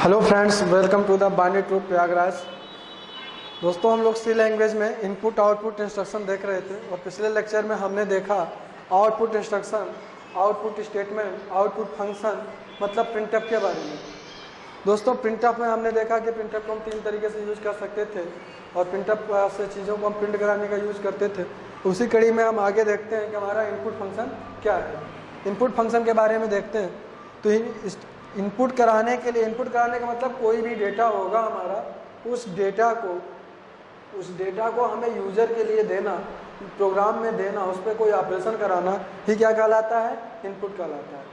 Hello friends welcome to the बानी troop Prayagraj दोस्तों, हम लोग सी लैंग्वेज में इनपुट आउटपुट इंस्ट्रक्शन देख रहे थे और पिछले लेक्चर में हमने देखा output instruction output statement output function मतलब प्रिंटअप के बारे में। दोस्तों प्रिंटअप में हमने देखा कि प्रिंटअप को हम तीन तरीके से यूज़ कर सकते थे और प्रिंटअप से चीज़ों को हम प्रिंट कराने का यूज़ करते थे। उसी कड़ी में हम आगे देखते हैं कि हमारा इनपुट फ़ंक्शन क्या है। इनपुट फ़ंक्शन के बारे में देखते हैं। तो इनपुट कराने के लिए, इनपुट कराने का मतलब कोई भी डेटा होगा हमारा, उस डेटा को, उस डेटा को हमें यूज़र के लिए देना प्रोग्राम में देना, उस पर कोई ऑपरेशन कराना ही क्या कहलाता है? इनपुट कहलाता है।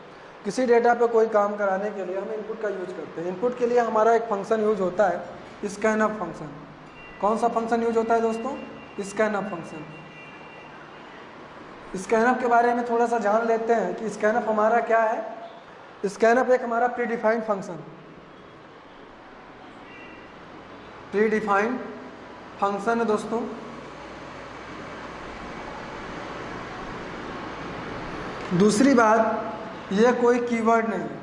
किसी डेटा पे कोई काम कराने के लिए हम इनपुट का यूज़ करते हैं। इनपुट के लिए हमारा एक फ़ंक्शन यूज़ होता है स्कैन अप फ़ंक्शन कौन सा फ़ंक्शन यूज़ होता है दोस्तों? Scanf function scanf के बारे में थोड़ा सा जान लेते हैं कि स्कैन अप हमारा क्या है। स्कैनअप एक हमारा predefined function predefined function है दोस्तों। दूसरी बात, ये कोई कीवर्ड नहीं है।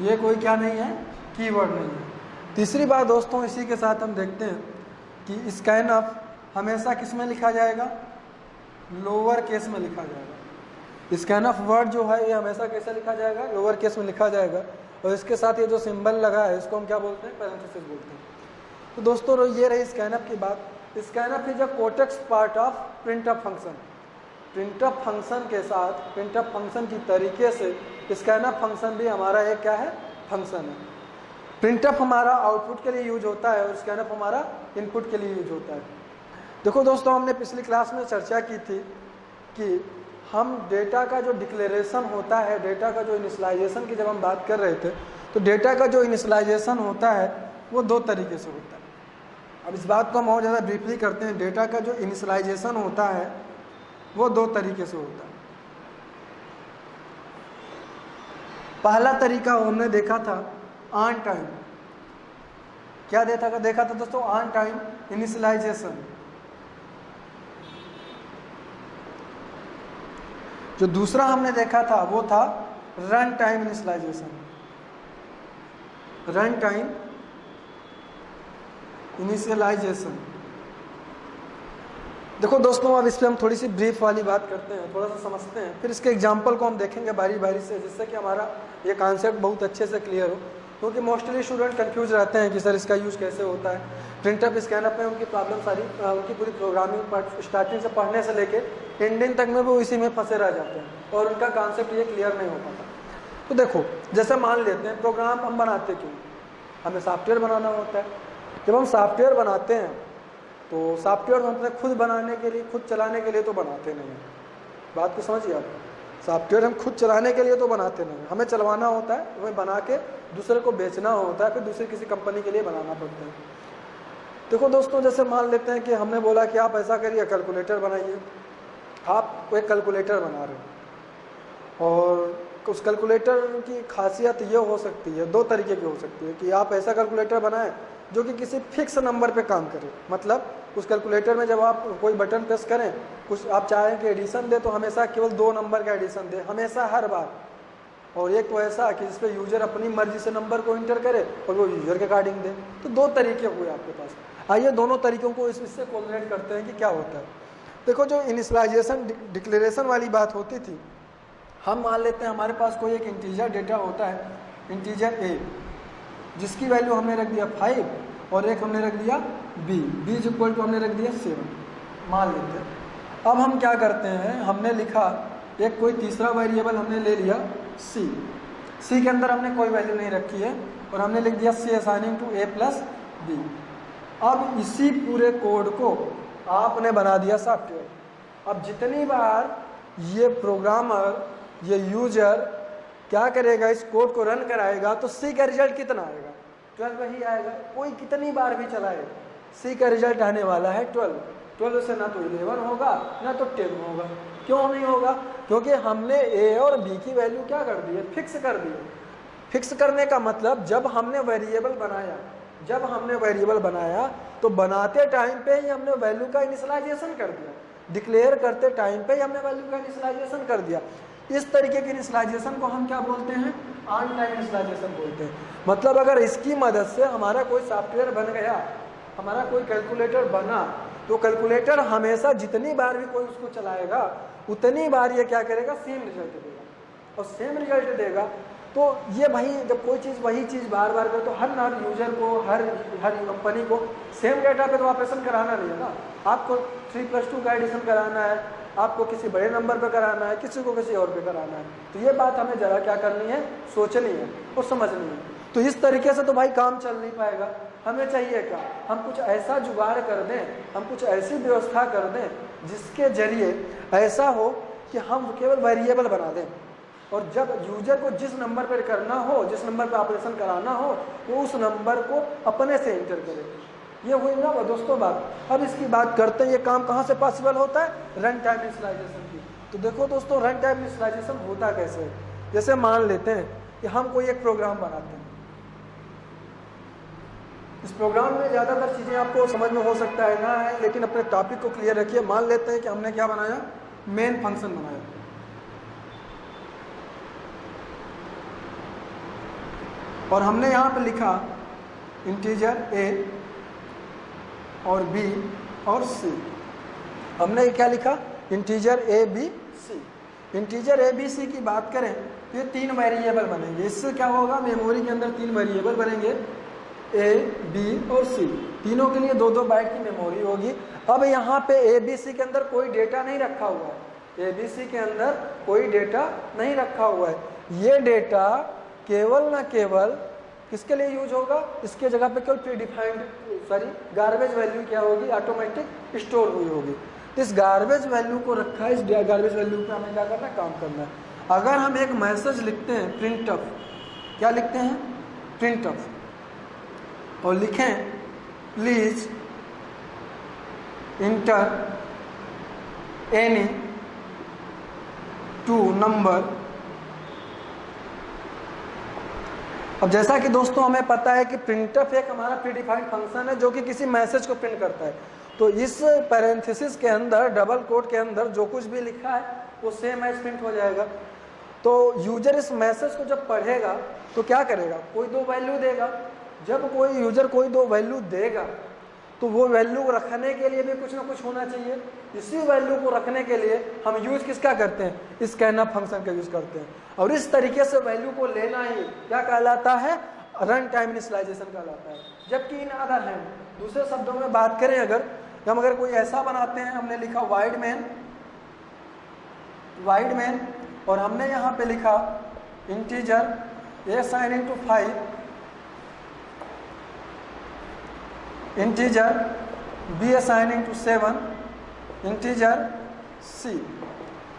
ये कोई क्या नहीं है? कीवर्ड नहीं है। तीसरी बात दोस्तों, इसी के साथ हम देखते हैं कि स्कैन अप हमेशा किसमें लिखा जाएगा? लोअर केस में लिखा जाएगा। स्कैन ऑफ़ वर्ड जो है, ये हमेशा कैसे लिखा जाएगा? लोअर केस में लिखा जाएगा। और इसके साथ ये जो सिंबल लगा है, इसको हम क्या बोलते हैं? पैरेंथेसिस बोलते हैं। तो दोस्तों ये रही स्कैनअप की बात। Scanf is a counterpart of printf function printf function के साथ प्रिंटअप फ़ंक्शन की तरीके से स्कैनअप फ़ंक्शन भी हमारा एक क्या है? फ़ंक्शन है। प्रिंटअप हमारा आउटपुट के लिए यूज़ होता है और स्कैनअप हमारा इनपुट के लिए यूज़ होता है। देखो दोस्तों, हमने पिछली क्लास में चर्चा की थी कि हम डेटा का जो डिक्लेरेशन होता है डेटा का जो इनिशलाइजेशन की जब हम बात कर रहे थे तो डेटा का जो इनिशलाइजेशन होता है, वो दो तरीके से होता है। अब इस बात को हम और ज़्यादा ब्रीफली करते हैं। डेटा का जो इनिशलाइजेशन होता है, वो दो तरीके से होता है। पहला तरीका हमने देखा था ऑन टाइम क्या देखा था? देखा था दोस्तों ऑन टाइम इनिशलाइजेशन जो दूसरा हमने देखा था वो था run time initialization run time initialization देखो दोस्तों, अब इस पर हम थोड़ी सी ब्रीफ वाली बात करते हैं, थोड़ा सा समझते हैं। फिर इसके एग्ज़ाम्पल को हम देखेंगे बारी बारी से, जिससे कि हमारा ये कॉन्सेप्ट बहुत अच्छे से क्लियर हो। क्योंकि मोस्टली स्टूडेंट कंफ्यूज रहते हैं कि सर इसका यूज़ कैसे होता है। प्रिंटअप स्कैनअप में उनकी प्रॉब्लम सारी उनकी पूरी प्रोग्रामिंग स्टार्टिंग से पढ़ने से लेके एंडिंग तक में वो इसी में फंसे रह जाते हैं और उनका कॉन्सेप्ट ये क्लियर नहीं हो पाता। तो देखो, जैसे मान लेते हैं प्रोग्राम हम बनाते क्यों? हमें सॉफ्टवेयर बनाना होता है। जब हम सॉफ्टवेयर बनाते हैं तो सॉफ्टवेयर हम खुद बनाने के लिए, खुद चलाने के लिए तो बनाते नहीं हैं। बात को समझिए आप। सॉफ्टवेयर हम खुद चलाने के लिए तो बनाते नहीं हमें चलवाना होता है, हमें बना के दूसरे को बेचना होता है, फिर दूसरी किसी कंपनी के लिए बनाना पड़ता है। देखो दोस्तों, जैसे मान लेते हैं कि हमने बोला कि आप ऐसा करिए कैलकुलेटर बनाइए। आप एक कैलकुलेटर बना रहे हो। और उस कैलकुलेटर की खासियत ये हो सकती है, दो तरीके की हो सकती है कि आप ऐसा कैलकुलेटर बनाएँ जो कि किसी फिक्स नंबर पे काम करे। मतलब उस कैलकुलेटर में जब आप कोई बटन प्रेस करें कुछ आप चाहें कि एडिशन दे तो हमेशा केवल दो नंबर का एडिशन दे, हमेशा हर बार। और एक तो ऐसा कि जिसपे यूज़र अपनी मर्ज़ी से नंबर को इंटर करे और वो यूज़र के अकॉर्डिंग दे। तो दो तरीके हुए आपके पास। आइए दोनों तरीकों को इससे कोऑर्डिनेट करते हैं कि क्या होता है। देखो, जो इनिशलाइजेशन डिक्लेरेशन वाली बात होती थी, हम मान लेते हैं हमारे पास कोई एक इंटीजर डेटा होता है इंटीजर ए जिसकी वैल्यू हमने रख दिया फाइव और एक हमने रख दिया B B is equal to हमने रख दिया सेवन मान लेते हैं। अब हम क्या करते हैं, हमने लिखा, एक कोई तीसरा वेरिएबल हमने ले लिया सी सी के अंदर हमने कोई वैल्यू नहीं रखी है और हमने लिख दिया C assigning to A plus B अब इसी पूरे कोड को आपने बना दिया सॉफ्टवेयर अब जितनी बार ये प्रोग्रामर ये यूज़र क्या करेगा, इस कोड को रन कराएगा तो सी का रिज़ल्ट कितना आएगा? ट्वेल्व ही आएगा। कोई कितनी बार भी चलाए सी का रिज़ल्ट आने वाला है ट्वेल्व ट्वेल्व से ना तो इलेवन होगा, ना तो टेन होगा। क्यों नहीं होगा? क्योंकि हमने ए और बी की वैल्यू क्या कर दी है? फिक्स कर दी है। फिक्स करने का मतलब जब हमने वेरिएबल बनाया, जब हमने वेरिएबल बनाया तो बनाते टाइम पे ही हमने वैल्यू का इनिशलाइजेशन कर दिया। डिक्लेयर करते टाइम पे ही हमने वैल्यू का इनिशलाइजेशन कर दिया। इस तरीके के इनिशलाइजेशन को हम क्या बोलते हैं? ऑन टाइम इनिशलाइजेशन बोलते हैं। मतलब अगर इसकी मदद से हमारा कोई सॉफ्टवेयर बन गया, हमारा कोई कैलकुलेटर बना तो कैलकुलेटर हमेशा जितनी बार भी कोई उसको चलाएगा, उतनी बार ये क्या करेगा सेम रिज़ल्ट देगा। और सेम रिज़ल्ट देगा तो ये भाई जब कोई चीज़ वही चीज़ बार बार करे तो हर हर यूज़र को, हर हर कंपनी को सेम डेटा पे तो ऑपरेशन कराना नहीं है ना। आपको थ्री प्लस टू का एडिशन कराना है, आपको किसी बड़े नंबर पे कराना है, किसी को किसी और पे कराना है। तो ये बात हमें ज़रा क्या करनी है, सोचनी है और समझनी है। तो इस तरीके से तो भाई काम चल नहीं पाएगा। हमें चाहिए क्या? हम कुछ ऐसा जुगाड़ कर दें, हम कुछ ऐसी व्यवस्था कर दें जिसके ज़रिए ऐसा हो कि हम केवल वेरिएबल बना दें। और जब यूज़र को जिस नंबर पर करना हो, जिस नंबर पर ऑपरेशन कराना हो, वो उस नंबर को अपने से इंटर करे। ये हुई ना वो दोस्तों बात। अब इसकी बात करते हैं, ये काम कहाँ से पॉसिबल होता है? रन टाइम इनिशलाइजेशन की। तो देखो दोस्तों रन टाइम इनिशलाइजेशन होता कैसे? जैसे मान लेते हैं कि हम कोई एक प्रोग्राम बनाते हैं। इस प्रोग्राम में ज़्यादातर चीज़ें आपको समझ में हो सकता है ना है लेकिन अपने टॉपिक को क्लियर रखिए, मान लेते हैं कि हमने क्या बनाया? मेन फ़ंक्शन बनाया। और हमने यहाँ पर लिखा इंटीजर ए और बी और सी हमने क्या लिखा? Integer A B C integer A B C की बात करें तो ये तीन वेरिएबल बनेंगे। इससे क्या होगा? मेमोरी के अंदर तीन वेरिएबल बनेंगे। ए बी और सी तीनों के लिए दो दो बाइट की मेमोरी होगी। अब यहाँ पे ए बी सी के अंदर कोई डेटा नहीं रखा हुआ है। ए बी सी के अंदर कोई डेटा नहीं रखा हुआ है। ये डेटा केवल ना केवल किसके लिए यूज़ होगा? इसके जगह पे केवल predefined sorry garbage value क्या होगी? ऑटोमेटिक स्टोर हुई होगी। इस गार्बेज वैल्यू को रखा है इस गार्बेज वैल्यू पे हमें क्या करना है? काम करना है। अगर हम एक मैसेज लिखते हैं प्रिंट क्या लिखते हैं? प्रिंट और लिखें please enter any two number अब जैसा कि दोस्तों हमें पता है कि प्रिंटअप एक हमारा प्रीडिफाइंड फ़ंक्शन है जो कि किसी मैसेज को प्रिंट करता है। तो इस पैरेंथेसिस के अंदर डबल कोड के अंदर जो कुछ भी लिखा है, वो सेम एज प्रिंट हो जाएगा। तो यूज़र इस मैसेज को जब पढ़ेगा तो क्या करेगा? कोई दो वैल्यू देगा। जब कोई यूज़र कोई दो वैल्यू देगा तो वो वैल्यू रखने के लिए भी कुछ ना कुछ होना चाहिए। इसी वैल्यू को रखने के लिए हम यूज़ किसका करते हैं? इस कहना फ़ंक्शन का यूज़ करते हैं। और इस तरीके से वैल्यू को लेना ही क्या कहलाता है? रन टाइम इनिशलाइजेशन कहलाता है। जबकि इन अदर हैंड दूसरे शब्दों में बात करें अगर, हम अगर कोई ऐसा बनाते हैं, हमने लिखा वाइड मैन वाइड मैन और हमने यहाँ पे लिखा integer A sign into five integer B assigning to seven integer C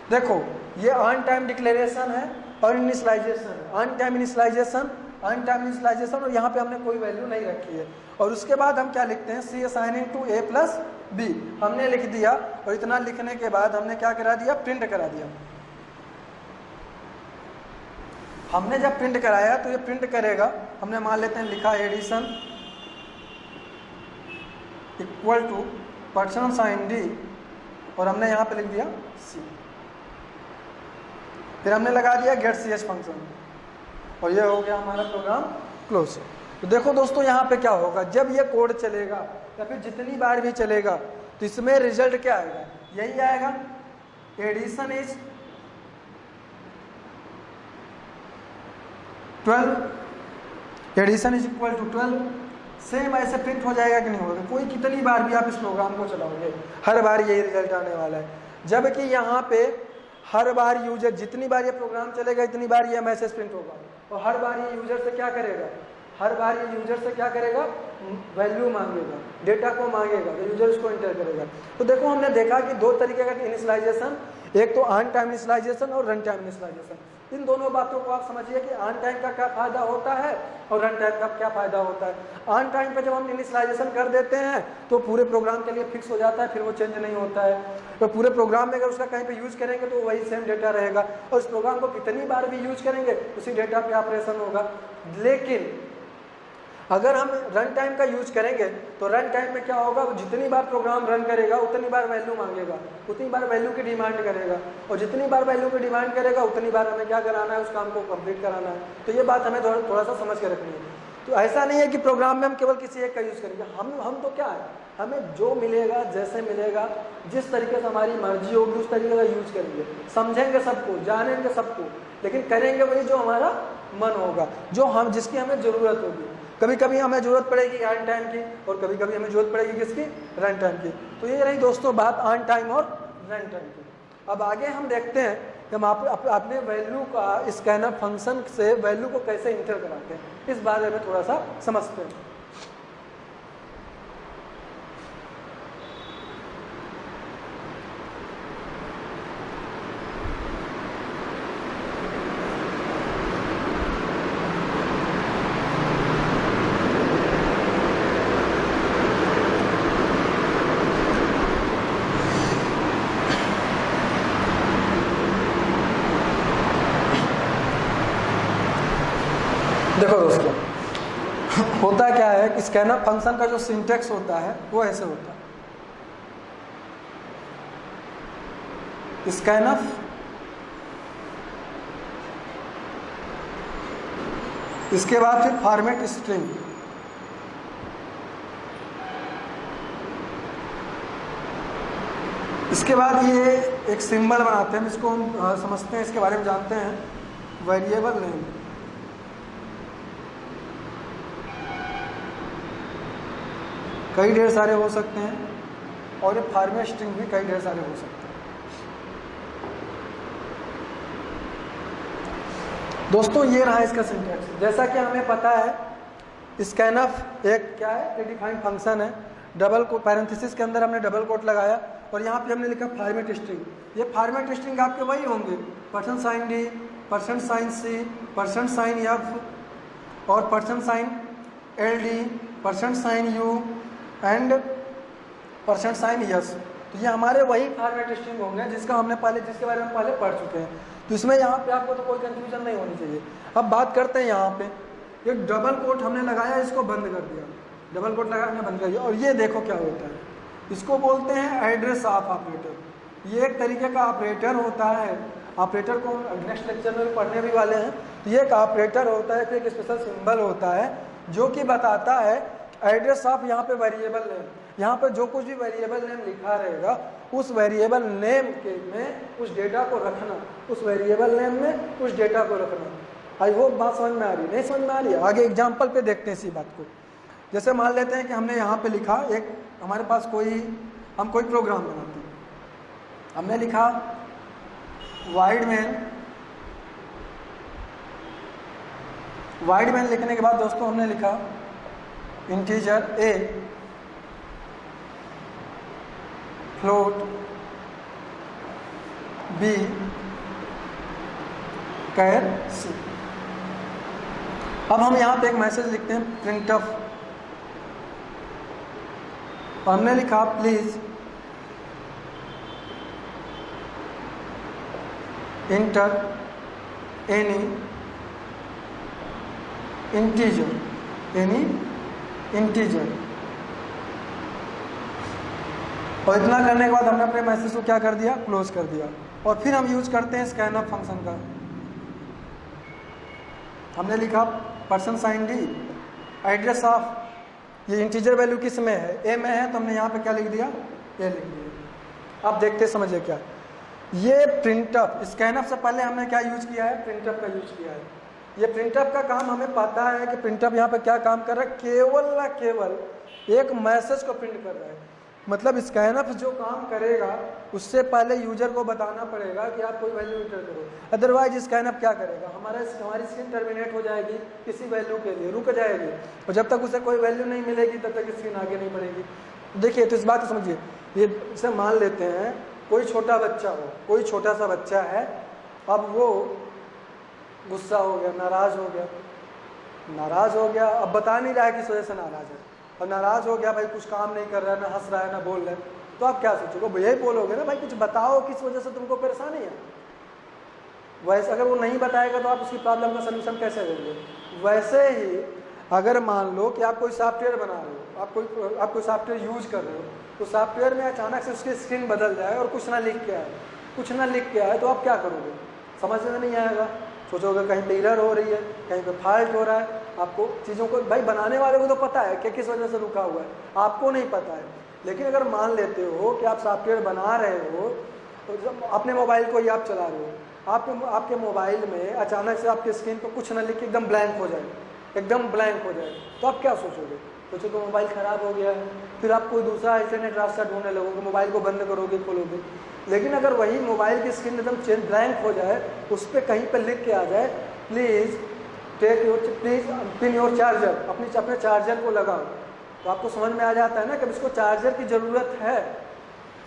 देखो, ये ऑन टाइम डिक्लेरेशन है और initialization on time initialization on time initialization और यहाँ पे हमने कोई वैल्यू नहीं रखी है। और उसके बाद हम क्या लिखते हैं? C assigning to A plus B हमने लिख दिया और इतना लिखने के बाद हमने क्या करा दिया? प्रिंट करा दिया। हमने जब प्रिंट कराया तो ये प्रिंट करेगा। हमने मान लेते हैं लिखा addition equal to percent sign D और हमने यहाँ पे लिख दिया सी फिर हमने लगा दिया गेट सी एच फ़ंक्शन और ये हो गया हमारा प्रोग्राम क्लोज तो देखो दोस्तों यहाँ पे क्या होगा? जब ये कोड चलेगा, या फिर जितनी बार भी चलेगा तो इसमें रिज़ल्ट क्या आएगा? यही आएगा addition is twelve addition is equal to twelve same ऐसे प्रिंट हो जाएगा कि नहीं होगा? कोई कितनी बार भी आप इस प्रोग्राम को चलाओगे, हर बार यही रिज़ल्ट आने वाला है। जबकि यहाँ पे हर बार यूज़र जितनी बार ये प्रोग्राम चलेगा, इतनी बार ये मैसेज प्रिंट होगा। और हर बार ये यूज़र से क्या करेगा? हर बार ये यूज़र से क्या करेगा? वैल्यू मांगेगा डेटा को मांगेगा तो यूज़र उसको इंटर करेगा। तो देखो, हमने देखा कि दो तरीके का इनिशलाइजेशन एक तो ऑन टाइम इनिशलाइजेशन और रन टाइम इनिशलाइजेशन इन दोनों बातों को आप समझिए कि ऑन टाइम का क्या फ़ायदा होता है और रन टाइम का क्या फ़ायदा होता है। ऑन टाइम पर जब हम इनिशलाइजेशन कर देते हैं तो पूरे प्रोग्राम के लिए फिक्स हो जाता है, फिर वो चेंज नहीं होता है। तो पूरे प्रोग्राम में अगर उसका कहीं पर यूज़ करेंगे तो वही सेम डेटा रहेगा। और इस प्रोग्राम को कितनी बार भी यूज़ करेंगे, उसी डेटा पे ऑपरेशन होगा। लेकिन अगर हम रन टाइम का यूज़ करेंगे तो रन टाइम में क्या होगा? जितनी बार प्रोग्राम रन करेगा, उतनी बार वैल्यू मांगेगा, उतनी बार वैल्यू की डिमांड करेगा और जितनी बार वैल्यू की डिमांड करेगा, उतनी बार हमें क्या कराना है? उस काम को कंप्लीट कराना है। तो ये बात हमें थोड़ा थोड़ा सा समझ के रखनी है। तो ऐसा नहीं है कि प्रोग्राम में हम केवल किसी एक का यूज़ करेंगे। हम हम तो क्या है? हमें जो मिलेगा, जैसे मिलेगा, जिस तरीके से हमारी मर्ज़ी होगी, उस तरीके का यूज़ करेंगे। समझेंगे सबको, जानेंगे सबको, लेकिन करेंगे वही जो हमारा मन होगा, जो हम, जिसकी हमें ज़रूरत होगी। कभी कभी हमें ज़रूरत पड़ेगी ऑन टाइम की और कभी कभी हमें ज़रूरत पड़ेगी किसकी? रन टाइम की। तो ये रही दोस्तों बात ऑन टाइम और रन टाइम की। अब आगे हम देखते हैं कि हम आप, अपने वैल्यू का स्कैनर फ़ंक्शन से वैल्यू को कैसे इंटर कराते हैं। इस बारे में थोड़ा सा समझते हैं देखो दोस्तों होता क्या है कि स्कैनर फ़ंक्शन का जो सिंटेक्स होता है, वो ऐसे होता है। स्कैनर इसके बाद फिर फॉर्मेट स्ट्रिंग इसके बाद ये एक सिंबल बनाते हैं, जिसको हम समझते हैं, इसके बारे में जानते हैं वेरिएबल नेम कई ढेर सारे हो सकते हैं और ये फार्मे स्ट्रिंग भी कई ढेर सारे हो सकते हैं। दोस्तों, ये रहा इसका सिंटेक्स जैसा कि हमें पता है स्कैनफ एक क्या है? प्रीडिफाइंड फ़ंक्शन है। डबल को पैरेंथिस के अंदर हमने डबल कोट लगाया और यहाँ पे हमने लिखा फार्मेट स्ट्रिंग ये फार्मेट स्ट्रिंग आपके वही होंगे। Percent sign D percent sign C percent sign F और percent sign L D percent sign U and percent sign S तो ये हमारे वही फॉर्मेट स्ट्रिंग होंगे जिसका हमने पहले, जिसके बारे में पहले पढ़ चुके हैं। तो इसमें यहाँ पे आपको तो कोई कंफ्यूजन नहीं होनी चाहिए। अब बात करते हैं यहाँ पे। ये डबल कोट हमने लगाया, इसको बंद कर दिया। डबल कोट लगा हमने बंद कर दिया। और ये देखो क्या होता है। इसको बोलते हैं एड्रेस ऑफ़ ऑपरेटर ये एक तरीके का ऑपरेटर होता है। ऑपरेटर को नेक्स्ट लेक्चर में पढ़ने भी वाले हैं। तो ये एक ऑपरेटर होता है, फिर एक स्पेशल सिंबल होता है, जो कि बताता है एड्रेस ऑफ़ यहाँ पे वेरिएबल नेम यहाँ पे जो कुछ भी वेरिएबल नेम लिखा रहेगा, उस वेरिएबल नेम के में उस डेटा को रखना, उस वेरिएबल नेम में उस डेटा को रखना। आई होप बात समझ में आ रही नहीं समझ में आ रही आगे एग्ज़ाम्पल पे देखते हैं इसी बात को। जैसे मान लेते हैं कि हमने यहाँ पे लिखा एक, हमारे पास कोई, हम कोई प्रोग्राम बनाते हैं। हमने लिखा वाइड मैन वाइड मैन लिखने के बाद दोस्तों हमने लिखा integer A float B char C अब हम यहाँ पे एक मैसेज लिखते हैं प्रिंट ऑफ़ हमने लिखा please enter any integer any integer और इतना करने के बाद हमने अपने मैसेज को क्या कर दिया? क्लोज कर दिया। और फिर हम यूज़ करते हैं स्कैन अप फ़ंक्शन का। हमने लिखा percent sign D address of ये इंटीजर वैल्यू किसमें है? ए में है तो हमने यहाँ पे क्या लिख दिया? ए लिख दिया। आप देखते समझिए क्या? ये प्रिंटअप स्कैनअप से पहले हमने क्या यूज़ किया है? प्रिंटअप का यूज़ किया है। ये प्रिंटअप का काम हमें पता है कि प्रिंटअप यहाँ पर क्या काम कर रहा है? केवल ना केवल एक मैसेज को प्रिंट कर रहा है। मतलब स्कैनअप जो काम करेगा, उससे पहले यूज़र को बताना पड़ेगा कि आप कोई वैल्यू इंटर करो। अदरवाइज़ स्कैनअप क्या करेगा? हमारा हमारी स्क्रीन टर्मिनेट हो जाएगी किसी वैल्यू के लिए, रुक जाएगी। और जब तक उसे कोई वैल्यू नहीं मिलेगी, तब तक स्क्रीन आगे नहीं बढ़ेगी। देखिए तो इस बात को समझिए। ये इसे मान लेते हैं, कोई छोटा बच्चा हो, कोई छोटा सा बच्चा है, अब वो गुस्सा हो गया, नाराज़ हो गया। नाराज़ हो गया, अब बता नहीं रहा है किस वजह से नाराज़ है। और नाराज़ हो गया, भाई कुछ काम नहीं कर रहा है, ना हंस रहा है, ना बोल रहा है। तो आप क्या सोचोगे? यही बोलोगे ना, भाई कुछ बताओ किस वजह से तुमको परेशानी है। वैसे अगर वो नहीं बताएगा तो आप उसकी प्रॉब्लम का सोल्यूशन कैसे देंगे? वैसे ही अगर मान लो कि आप कोई सॉफ्टवेयर बना रहे हो, आप कोई आप कोई सॉफ्टवेयर यूज़ कर रहे हो तो सॉफ्टवेयर में अचानक से उसकी स्क्रीन बदल जाए और कुछ ना लिख के आए। कुछ ना लिख के आए तो आप क्या करोगे? समझ में नहीं आएगा। सोचोगे कहीं पे इरर हो रही है, कहीं पे फॉल्ट हो रहा है, आपको चीज़ों को, भाई बनाने वाले को तो पता है कि किस वजह से रुका हुआ है, आपको नहीं पता है। लेकिन अगर मान लेते हो कि आप सॉफ्टवेयर बना रहे हो तो जब अपने मोबाइल को ही आप चला रहे हो, आपके आपके मोबाइल में अचानक से आपकी स्क्रीन पर कुछ ना लिख के एकदम ब्लैंक हो जाए। एकदम ब्लैंक हो जाए। तो आप क्या सोचोगे? सोचो तो मोबाइल ख़राब हो गया है। फिर आप कोई दूसरा इंटरनेट रास्ता ढूँढने लगोगे मोबाइल को बंद करोगे, खोलोगे। लेकिन अगर वही मोबाइल की स्क्रीन एकदम चेंज ब्लैंक हो जाए, उस पर कहीं पर लिख के आ जाए please take your please pin your charger अपनी अपने चार्जर को लगाओ। तो आपको समझ में आ जाता है ना कि इसको चार्जर की ज़रूरत है।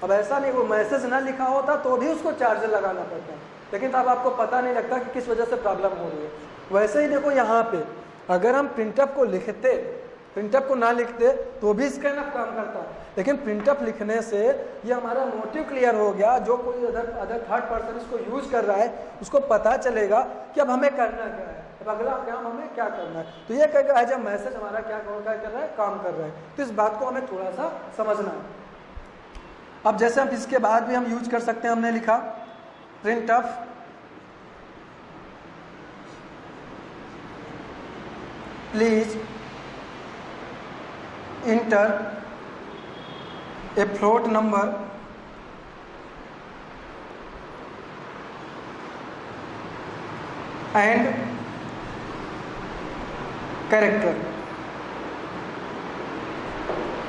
अब ऐसा नहीं, वो मैसेज ना लिखा होता तो भी उसको चार्जर लगाना पड़ता। है लेकिन तब आपको पता नहीं लगता कि किस वजह से प्रॉब्लम हो रही है। वैसे ही देखो यहाँ पे अगर हम प्रिंटअप को लिखते प्रिंटअप को ना लिखते तो भी स्कैनअप काम करता। लेकिन प्रिंटअप लिखने से ये हमारा मोटिव क्लियर हो गया। जो कोई अदर अदर थर्ड पर्सन इसको यूज़ कर रहा है, उसको पता चलेगा कि अब हमें करना क्या है। अब अगला काम हमें क्या करना है? तो ये कहेगा एज ए मैसेज हमारा क्या क्या कर रहा है? काम कर रहा है। तो इस बात को हमें थोड़ा सा समझना है। अब जैसे हम इसके बाद भी हम यूज़ कर सकते हैं, हमने लिखा printf please enter a float number and character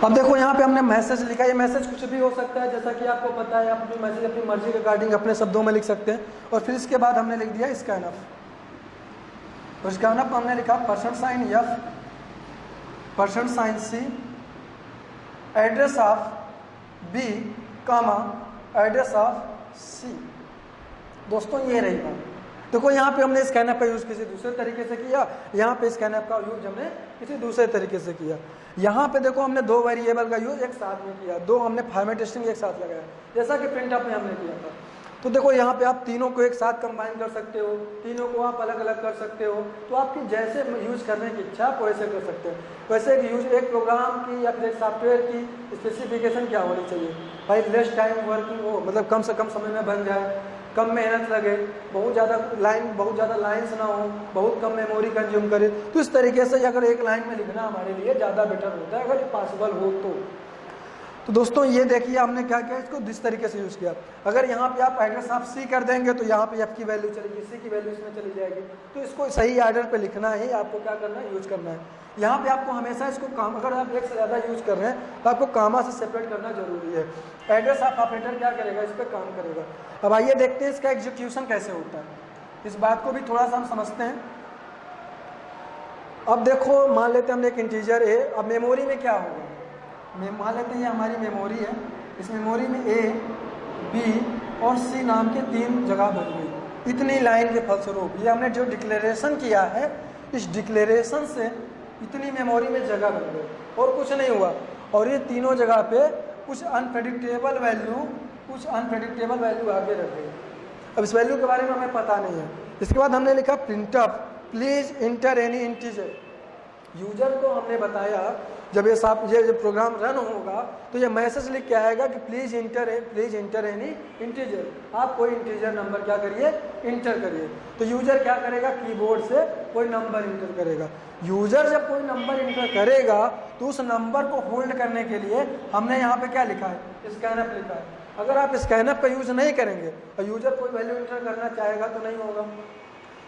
अब देखो, यहाँ पे हमने मैसेज लिखा ये मैसेज कुछ भी हो सकता है, जैसा कि आपको पता है, आप अपनी मैसेज अपनी मर्ज़ी के अकॉर्डिंग अपने शब्दों में लिख सकते हैं। और फिर इसके बाद हमने लिख दिया स्कैन अप तो स्कैन अप हमने लिखा percent sign F percent sign C address of B comma address of C दोस्तों, ये रही बात। देखो, यहाँ पे हमने स्कैन का यूज़ किसी दूसरे तरीके से किया, यहाँ पे स्कैन का यूज़ हमने किसी दूसरे तरीके से किया। यहाँ पे देखो, हमने दो वेरिएबल का यूज़ एक साथ में किया, दो हमने फॉर्मेटेशन एक साथ लगाया। जैसा कि प्रिंट में हमने किया था। तो देखो यहाँ पे आप तीनों को एक साथ कंबाइन कर सकते हो, तीनों को आप अलग अलग कर सकते हो तो आपकी जैसे यूज़ करने की इच्छा आप वैसे कर सकते हो। वैसे एक यूज़ एक प्रोग्राम की या फिर एक सॉफ्टवेयर की स्पेसिफिकेशन क्या होनी चाहिए? भाई लेस टाइम वर्किंग हो मतलब कम से कम समय में बन जाए, कम मेहनत लगे, बहुत ज़्यादा लाइन बहुत ज़्यादा लाइन्स ना हो, बहुत कम मेमोरी कंज्यूम करे तो इस तरीके से अगर एक लाइन में लिखना हमारे लिए ज़्यादा बेटर होता है, अगर पॉसिबल हो तो। तो दोस्तों, ये देखिए हमने क्या किया, इसको जिस तरीके से यूज़ किया। अगर यहाँ पे आप एड्रेस आप सी कर देंगे तो यहाँ पे एफ़ की वैल्यू चलेगी सी की वैल्यू इसमें चली जाएगी। तो इसको सही आर्डर पे लिखना है, आपको क्या करना है यूज़ करना है। यहाँ पे आपको हमेशा इसको काम, अगर आप एक से ज़्यादा यूज़ कर रहे हैं तो आपको कामा से सेपरेट करना ज़रूरी है। एड्रेस आप ऑपरेटर क्या करेगा, इस पर काम करेगा। अब आइए देखते हैं इसका एग्जीक्यूशन कैसे होता है। इस बात को भी थोड़ा सा हम समझते हैं। अब देखो, मान लेते हैं हमने एक इंटीजर है अब मेमोरी में क्या होगा? मान लेते हैं, ये हमारी मेमोरी है। इस मेमोरी में ए बी और सी नाम के तीन जगह बन गई इतनी लाइन के फलस्वरूप, ये हमने जो डिक्लेरेशन किया है, इस डिक्लेरेशन से इतनी मेमोरी में जगह बन गई और कुछ नहीं हुआ। और ये तीनों जगह पे कुछ अनप्रडिक्टेबल वैल्यू कुछ अनप्रडिक्टेबल वैल्यू आगे रख गई। अब इस वैल्यू के बारे में हमें पता नहीं है। इसके बाद हमने लिखा printf please enter any integer user को हमने बताया जब ये साफ़ ये जब प्रोग्राम रन होगा तो ये मैसेज लिख के आएगा कि please enter please enter any integer आप कोई इंटीजर नंबर क्या करिए? इंटर करिए। तो यूज़र क्या करेगा? कीबोर्ड से कोई नंबर इंटर करेगा। यूज़र जब कोई नंबर इंटर करेगा तो उस नंबर को होल्ड करने के लिए हमने यहाँ पे क्या लिखा है? स्कैनअप लिखा है। अगर आप स्कैनअप का यूज़ नहीं करेंगे, और यूज़र कोई वैल्यू इंटर करना चाहेगा तो नहीं होगा।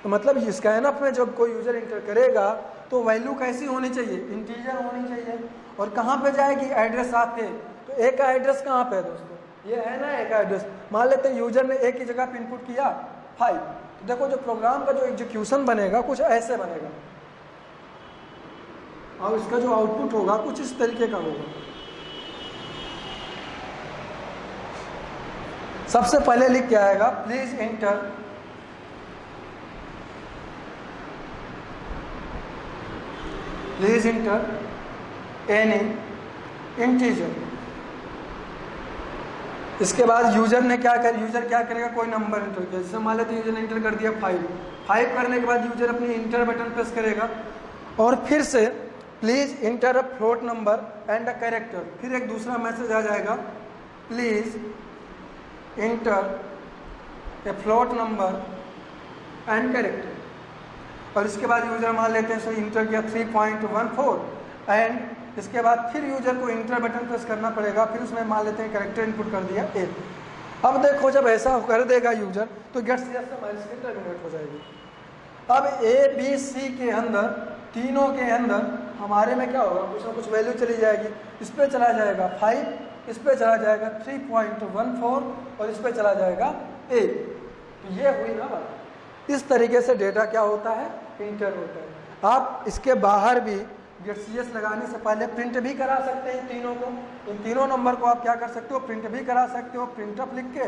तो मतलब स्कैनअप में जब कोई यूज़र इंटर करेगा तो वैल्यू कैसी होनी चाहिए? इंटीजर होनी चाहिए। और कहाँ पे जाएगी? एड्रेस आपके तो एक का एड्रेस कहाँ पे है दोस्तों? ये है ना एक एड्रेस मान लेते हैं यूज़र ने एक ही जगह पे इनपुट किया फाइव तो देखो जो प्रोग्राम का जो एग्जीक्यूशन बनेगा, कुछ ऐसे बनेगा। और इसका जो आउटपुट होगा, कुछ इस तरीके का होगा। सबसे पहले लिख के आएगा please enter please enter any integer. इसके बाद यूज़र ने क्या कर यूज़र क्या करेगा? कोई नंबर इंटर किया। जैसे मान लेते यूज़र ने इंटर कर दिया फाइव फाइव करने के बाद यूज़र अपनी इंटर बटन प्रेस करेगा। और फिर से please enter a float number and a character फिर एक दूसरा मैसेज आ जाएगा। Please enter a float number and character और इसके बाद यूज़र मान लेते हैं सो इंटर किया 3.14 एंड इसके बाद फिर यूज़र को इंटर बटन प्रेस करना पड़ेगा, फिर उसमें मान लेते हैं करेक्टर इनपुट कर दिया ए अब देखो, जब ऐसा कर देगा यूज़र तो गेट सी से टर्मिनेट हो जाएगी? अब ए बी सी के अंदर, तीनों के अंदर, हमारे में क्या होगा? कुछ ना कुछ वैल्यू चली जाएगी। इस पर चला जाएगा फाइव इस पर चला जाएगा थ्री पॉइंट वन फोर और इस पर चला जाएगा ए तो ये हुई ना बात। इस तरीके से डेटा क्या होता है? प्रिंटर होता है। आप इसके बाहर भी गेट सी लगाने से पहले प्रिंट भी करा सकते हैं तीनों को। इन तीनों नंबर को आप क्या कर सकते हो? प्रिंट भी करा सकते हो। प्रिंटअप लिख के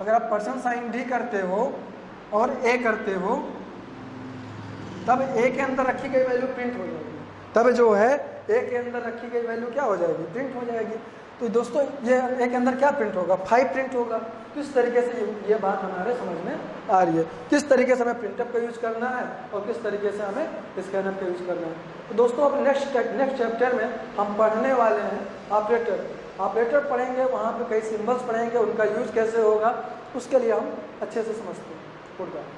अगर आप पर्सन साइन डी करते हो और ए करते हो, तब ए के अंदर रखी गई वैल्यू प्रिंट हो जाएगी। तब जो है ए के अंदर रखी गई वैल्यू क्या हो जाएगी? प्रिंट हो जाएगी। तो दोस्तों ये एक अंदर क्या प्रिंट होगा? फाइव प्रिंट होगा। किस तरीके से ये, बात हमारे समझ में आ रही है? किस तरीके से हमें प्रिंटअप का यूज़ करना है और किस तरीके से हमें स्कैनअप का यूज़ करना है? तो दोस्तों अब नेक्स्ट नेक्स्ट चैप्टर में हम पढ़ने वाले हैं। ऑपरेटर ऑपरेटर पढ़ेंगे वहाँ पर कई सिम्बल्स पढ़ेंगे उनका यूज़ कैसे होगा उसके लिए हम अच्छे से समझते हैं। Good bye